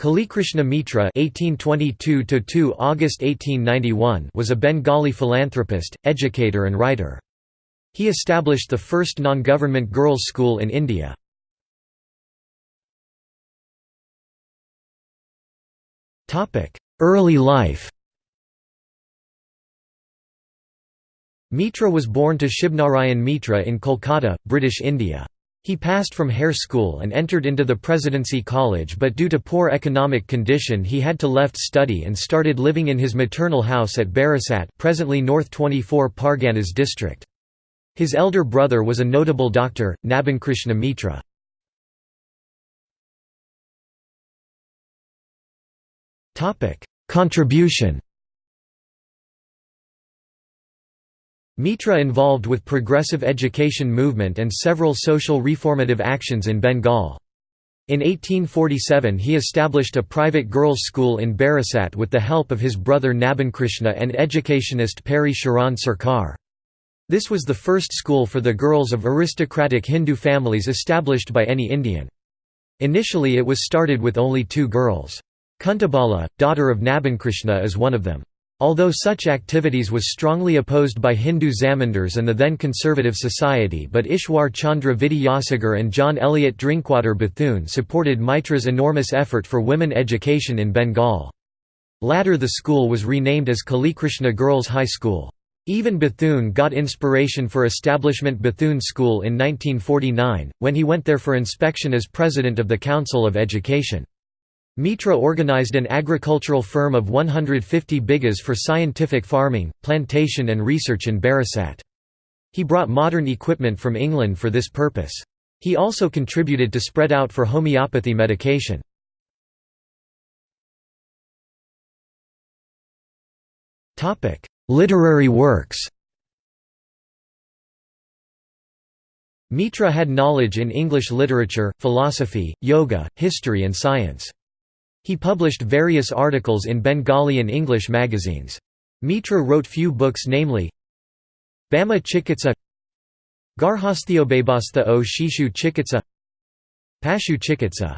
Kalikrishna Mitra (1822–2 August 1891) was a Bengali philanthropist, educator, and writer. He established the first non-government girls' school in India. Topic: Early life. Mitra was born to Shibnarayan Mitra in Kolkata, British India. He passed from Hare School and entered into the Presidency College but due to poor economic condition he had to left study and started living in his maternal house at Barasat presently North 24 Parganas district. His elder brother was a notable doctor, Nabankrishna Mitra. Contribution Mitra involved with progressive education movement and several social reformative actions in Bengal. In 1847 he established a private girls' school in Barasat with the help of his brother Nabankrishna and educationist Peary Charan Sarkar. This was the first school for the girls of aristocratic Hindu families established by any Indian. Initially it was started with only two girls. Kuntabala, daughter of Nabankrishna is one of them. Although such activities was strongly opposed by Hindu Zamindars and the then conservative society but Ishwar Chandra Vidyasagar and John Elliot Drinkwater Bethune supported Mitra's enormous effort for women education in Bengal. Latter the school was renamed as Kalikrishna Girls High School. Even Bethune got inspiration for establishment Bethune School in 1949, when he went there for inspection as president of the Council of Education. Mitra organized an agricultural firm of 150 bighas for scientific farming, plantation and research in Barasat. He brought modern equipment from England for this purpose. He also contributed to spread out for homeopathy medication. Literary works Mitra had knowledge in English literature, philosophy, yoga, history and science. He published various articles in Bengali and English magazines. Mitra wrote few books namely Bama Chikitsa Garhasthiobabastha o Shishu Chikitsa Pashu Chikitsa